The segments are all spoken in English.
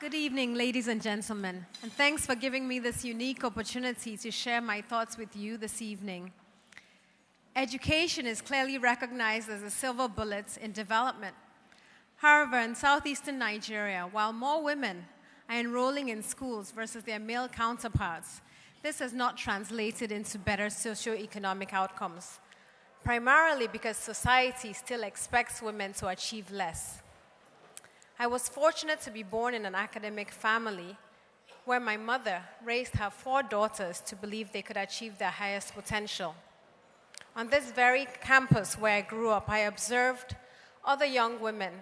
Good evening, ladies and gentlemen, and thanks for giving me this unique opportunity to share my thoughts with you this evening. Education is clearly recognized as a silver bullet in development. However, in southeastern Nigeria, while more women are enrolling in schools versus their male counterparts, this has not translated into better socio-economic outcomes, primarily because society still expects women to achieve less. I was fortunate to be born in an academic family where my mother raised her four daughters to believe they could achieve their highest potential. On this very campus where I grew up, I observed other young women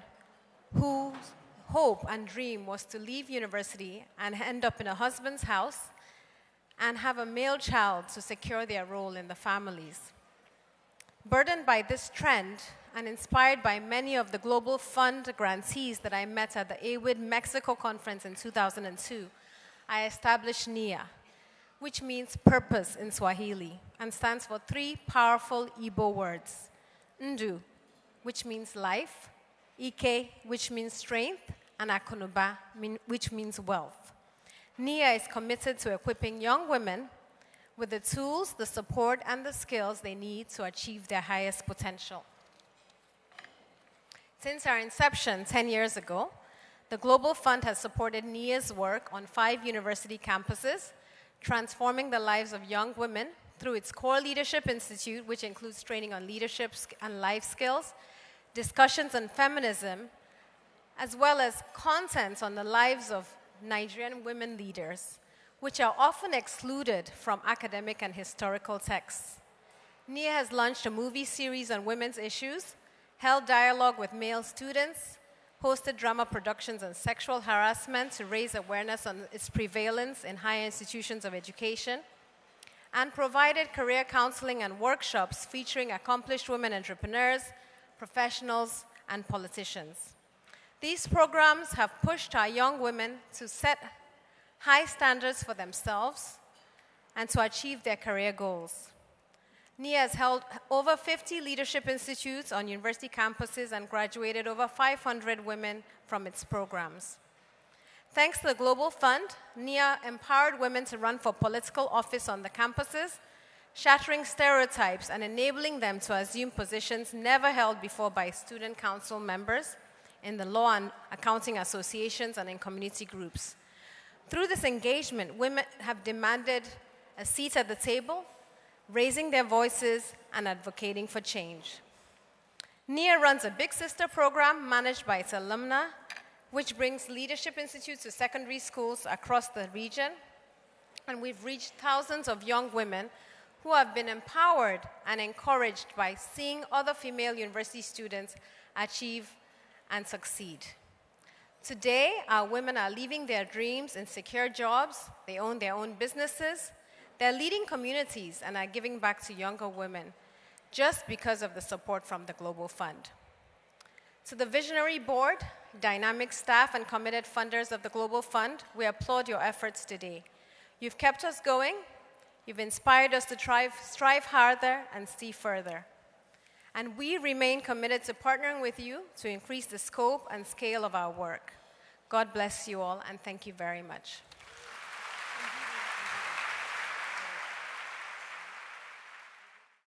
whose hope and dream was to leave university and end up in a husband's house and have a male child to secure their role in the families. Burdened by this trend, and inspired by many of the Global Fund grantees that I met at the AWID Mexico conference in 2002, I established NIA, which means purpose in Swahili and stands for three powerful Igbo words. Ndu, which means life, Ike, which means strength, and Akunuba, which means wealth. NIA is committed to equipping young women with the tools, the support, and the skills they need to achieve their highest potential. Since our inception 10 years ago, the Global Fund has supported NIA's work on five university campuses, transforming the lives of young women through its core leadership institute, which includes training on leadership and life skills, discussions on feminism, as well as content on the lives of Nigerian women leaders, which are often excluded from academic and historical texts. NIA has launched a movie series on women's issues held dialogue with male students, hosted drama productions on sexual harassment to raise awareness on its prevalence in higher institutions of education, and provided career counseling and workshops featuring accomplished women entrepreneurs, professionals, and politicians. These programs have pushed our young women to set high standards for themselves and to achieve their career goals. NIA has held over 50 leadership institutes on university campuses and graduated over 500 women from its programs. Thanks to the Global Fund, NIA empowered women to run for political office on the campuses, shattering stereotypes and enabling them to assume positions never held before by student council members in the law and accounting associations and in community groups. Through this engagement, women have demanded a seat at the table raising their voices and advocating for change. NIA runs a Big Sister program managed by its alumna, which brings leadership institutes to secondary schools across the region. And we've reached thousands of young women who have been empowered and encouraged by seeing other female university students achieve and succeed. Today, our women are leaving their dreams in secure jobs, they own their own businesses, they're leading communities and are giving back to younger women just because of the support from the Global Fund. To the Visionary Board, dynamic staff, and committed funders of the Global Fund, we applaud your efforts today. You've kept us going, you've inspired us to strive, strive harder and see further. And we remain committed to partnering with you to increase the scope and scale of our work. God bless you all, and thank you very much.